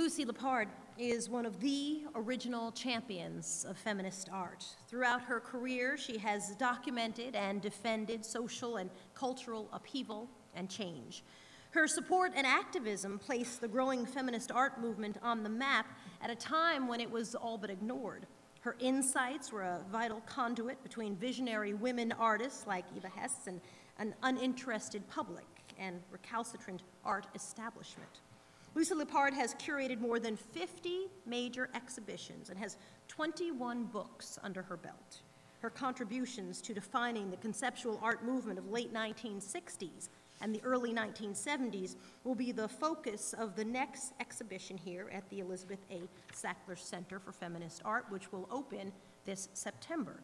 Lucy Lippard is one of the original champions of feminist art. Throughout her career, she has documented and defended social and cultural upheaval and change. Her support and activism placed the growing feminist art movement on the map at a time when it was all but ignored. Her insights were a vital conduit between visionary women artists like Eva Hesse and an uninterested public and recalcitrant art establishment. Lucy Lippard has curated more than 50 major exhibitions and has 21 books under her belt. Her contributions to defining the conceptual art movement of late 1960s and the early 1970s will be the focus of the next exhibition here at the Elizabeth A. Sackler Center for Feminist Art, which will open this September.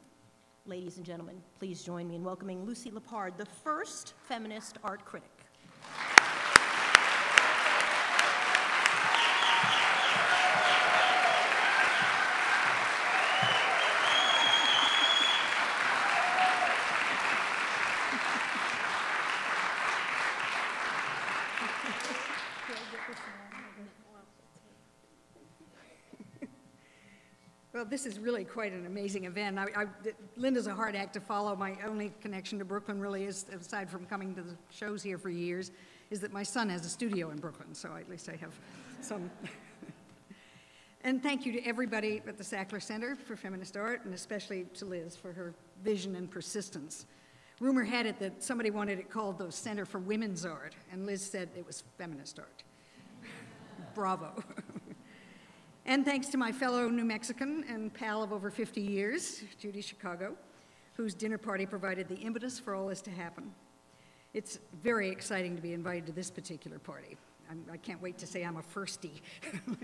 Ladies and gentlemen, please join me in welcoming Lucy Lippard, the first feminist art critic. Well, this is really quite an amazing event. I, I, Linda's a hard act to follow. My only connection to Brooklyn really is, aside from coming to the shows here for years, is that my son has a studio in Brooklyn, so at least I have some. and thank you to everybody at the Sackler Center for Feminist Art, and especially to Liz for her vision and persistence. Rumor had it that somebody wanted it called the Center for Women's Art, and Liz said it was feminist art. Bravo. And thanks to my fellow New Mexican and pal of over 50 years, Judy Chicago, whose dinner party provided the impetus for all this to happen. It's very exciting to be invited to this particular party. I'm, I can not wait to say I'm a firstie.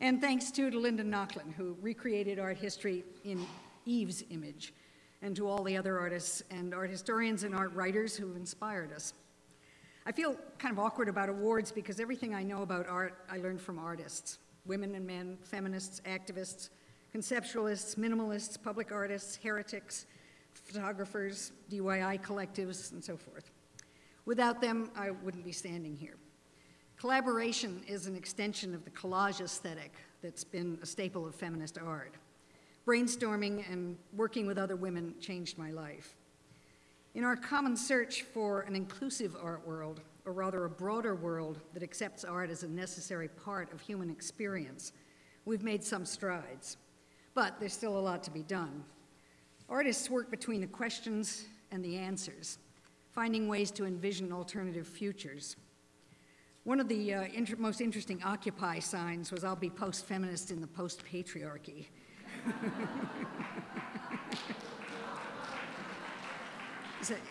and thanks too to Linda Nochlin, who recreated art history in Eve's image, and to all the other artists and art historians and art writers who've inspired us. I feel kind of awkward about awards because everything I know about art I learned from artists women and men, feminists, activists, conceptualists, minimalists, public artists, heretics, photographers, DIY collectives, and so forth. Without them, I wouldn't be standing here. Collaboration is an extension of the collage aesthetic that's been a staple of feminist art. Brainstorming and working with other women changed my life. In our common search for an inclusive art world, or rather a broader world that accepts art as a necessary part of human experience, we've made some strides. But there's still a lot to be done. Artists work between the questions and the answers, finding ways to envision alternative futures. One of the uh, inter most interesting Occupy signs was I'll be post-feminist in the post-patriarchy.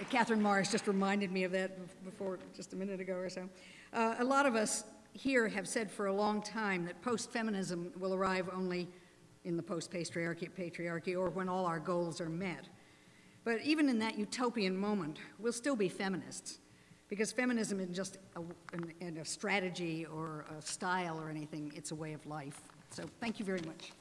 Catherine Morris just reminded me of that before, just a minute ago or so. Uh, a lot of us here have said for a long time that post-feminism will arrive only in the post-patriarchy patriarchy or when all our goals are met. But even in that utopian moment, we'll still be feminists because feminism isn't just a, a, a strategy or a style or anything, it's a way of life. So thank you very much.